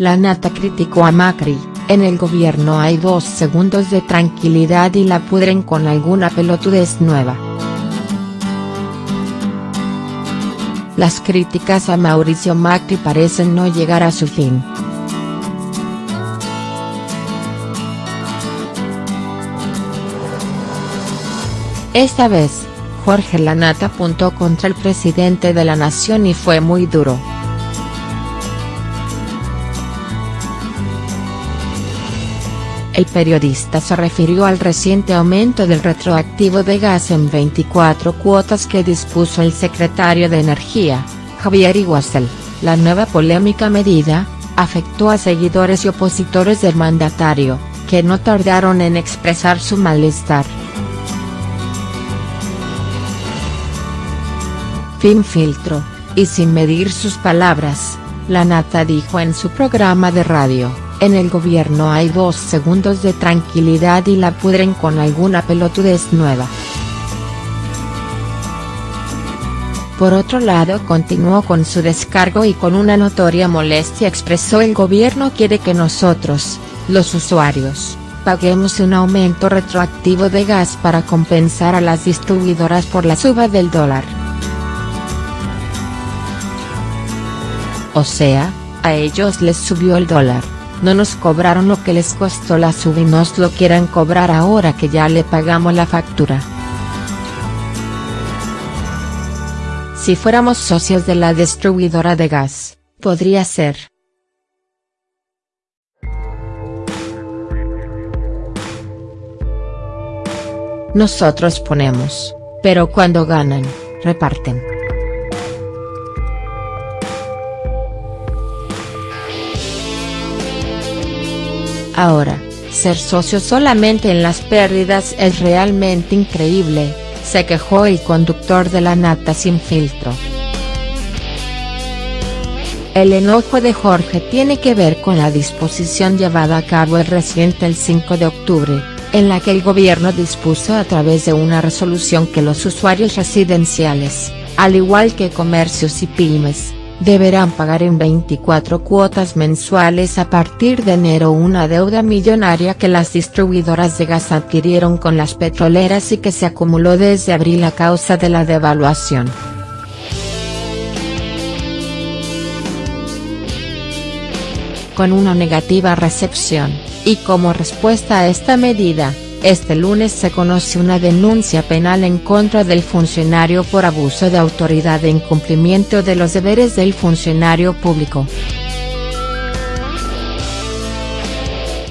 La nata criticó a Macri, en el gobierno hay dos segundos de tranquilidad y la pudren con alguna pelotudez nueva. Las críticas a Mauricio Macri parecen no llegar a su fin. Esta vez, Jorge Lanata apuntó contra el presidente de la nación y fue muy duro. El periodista se refirió al reciente aumento del retroactivo de gas en 24 cuotas que dispuso el secretario de Energía, Javier Iguazel. La nueva polémica medida, afectó a seguidores y opositores del mandatario, que no tardaron en expresar su malestar. Fin filtro, y sin medir sus palabras, la nata dijo en su programa de radio en el gobierno hay dos segundos de tranquilidad y la pudren con alguna pelotudez nueva. Por otro lado continuó con su descargo y con una notoria molestia expresó el gobierno quiere que nosotros, los usuarios, paguemos un aumento retroactivo de gas para compensar a las distribuidoras por la suba del dólar. O sea, a ellos les subió el dólar no nos cobraron lo que les costó la sub y nos lo quieran cobrar ahora que ya le pagamos la factura. Si fuéramos socios de la distribuidora de gas, podría ser. Nosotros ponemos, pero cuando ganan, reparten. Ahora, ser socio solamente en las pérdidas es realmente increíble, se quejó el conductor de la nata sin filtro. El enojo de Jorge tiene que ver con la disposición llevada a cabo el reciente el 5 de octubre, en la que el gobierno dispuso a través de una resolución que los usuarios residenciales, al igual que comercios y pymes, deberán pagar en 24 cuotas mensuales a partir de enero una deuda millonaria que las distribuidoras de gas adquirieron con las petroleras y que se acumuló desde abril a causa de la devaluación. Con una negativa recepción, y como respuesta a esta medida, este lunes se conoce una denuncia penal en contra del funcionario por abuso de autoridad e incumplimiento de los deberes del funcionario público.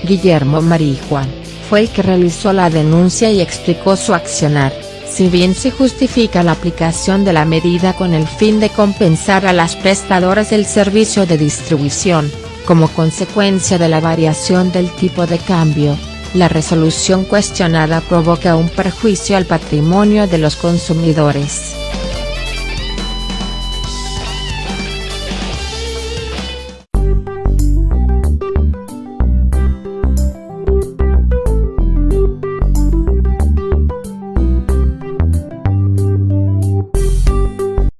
Guillermo Marijuán, fue el que realizó la denuncia y explicó su accionar, si bien se justifica la aplicación de la medida con el fin de compensar a las prestadoras del servicio de distribución, como consecuencia de la variación del tipo de cambio, la resolución cuestionada provoca un perjuicio al patrimonio de los consumidores.